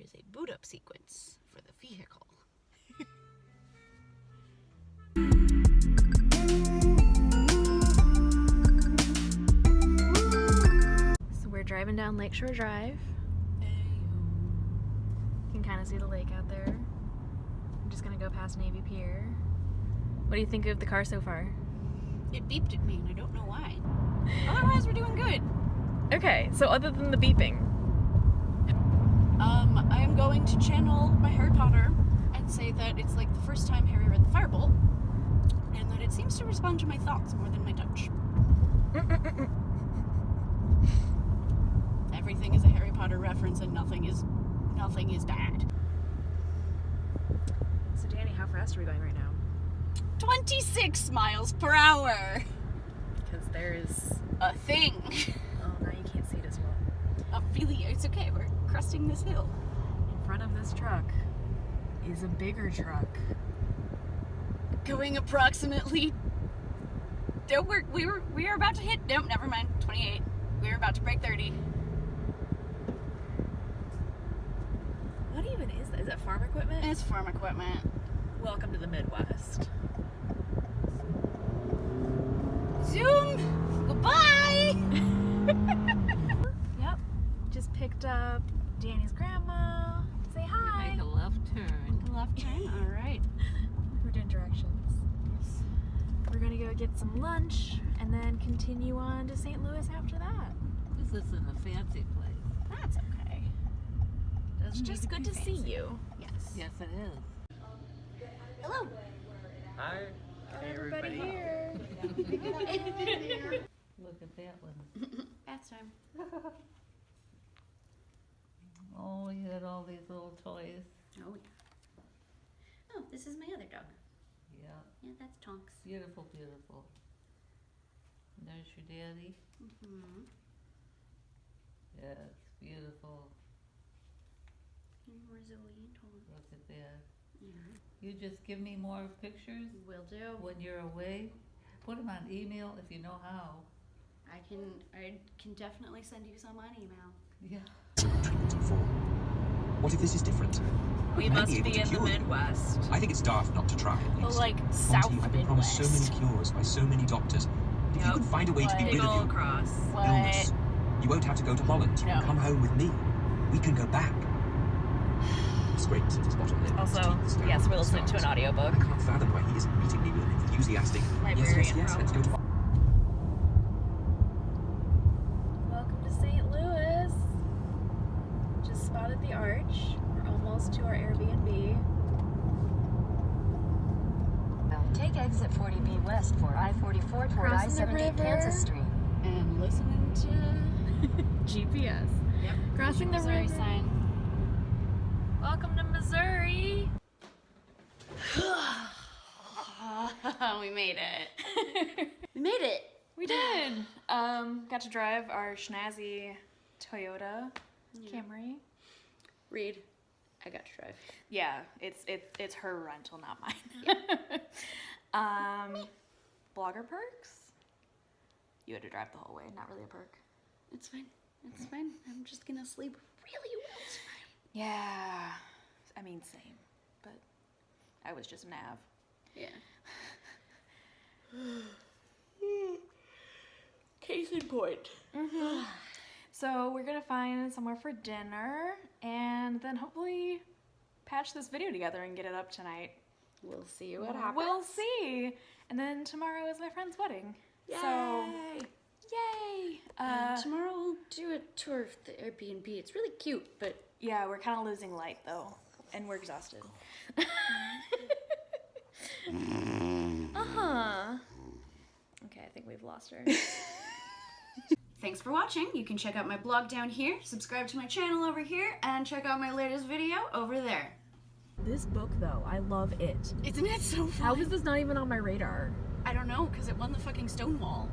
there's a boot up sequence for the vehicle. So we're driving down Lakeshore Drive. You can kind of see the lake out there. I'm just gonna go past Navy Pier. What do you think of the car so far? It beeped at me and I don't know why. Otherwise, we're doing good. Okay, so other than the beeping, Um, I am going to channel my Harry Potter and say that it's like the first time Harry read the Firebolt, and that it seems to respond to my thoughts more than my touch. Everything is a Harry Potter reference, and nothing is nothing is bad. so Danny, how fast are we going right now? 26 miles per hour. Because there's A thing. oh now you can't see it as well. Really, it's okay. We're cresting this hill. In front of this truck is a bigger truck. Going approximately. No, we're, we were we are about to hit. Nope, never mind. 28. We are about to break 30. What even is that? Is that farm equipment? It's farm equipment. Welcome to the Midwest. Picked up Danny's grandma. Say hi. Make a left turn. Left turn. All right. We're doing directions. We're gonna go get some lunch and then continue on to St. Louis after that. This isn't a fancy place. That's okay. It's Doesn't just need to good be to see you. Yes. Yes, it is. Hello. Hi. Hey, Everybody here. Look at that one. Bath time. Oh, you had all these little toys. Oh yeah. Oh, this is my other dog. Yeah, Yeah, that's Tonks. beautiful, beautiful. And There's your daddy. Mm-hmm. Yes, beautiful. And we're Zoe and Tonks. Look at that. Yeah. You just give me more pictures Will do. when you're away. Put them on email if you know how. I can I can definitely send you some on email. Yeah. treatment and fall. What if this is different? We may must able be to in the cure you. Midwest. I think it's daft not to try at The least. like Monty, South I've been promised so many cures by so many doctors. If you Yep. can find a way to be Big rid of your cross. illness, you won't have to go to Holland. You can No. come home with me. We can go back. Scrapes at his bottom lip. Also, yes, we're listening to an stars. audiobook. I can't fathom why he isn't meeting me with an enthusiastic. Yes, yes, Librarian yes. Let's go to. Welcome to St. Louis. Just spotted the arch. We're almost to our Airbnb. Take exit 40B west for I-44 toward I-70. Kansas Street. And listening to GPS. Yep. Crossing the Missouri river. sign. Welcome to Missouri. we made it. we made it. We did. Um, got to drive our schnazzy Toyota Camry. Reed, I got to drive. Yeah, it's it's it's her rental, not mine. um, blogger perks. You had to drive the whole way. Not really a perk. It's fine. It's fine. I'm just gonna sleep really well tonight. Yeah, I mean same, but I was just nav. Yeah. Case in point. So we're gonna find somewhere for dinner, and then hopefully patch this video together and get it up tonight. We'll see what happens. We'll see. And then tomorrow is my friend's wedding. So Yay! yay! Uh, Uh, tomorrow we'll do a tour of the Airbnb. It's really cute, but yeah, we're kind of losing light though, and we're exhausted. uh huh. Okay, I think we've lost her. thanks for watching. You can check out my blog down here, subscribe to my channel over here, and check out my latest video over there. This book though, I love it. Isn't it so fun? How is this not even on my radar? I don't know, because it won the fucking Stonewall.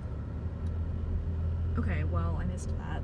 Okay, well, I missed that.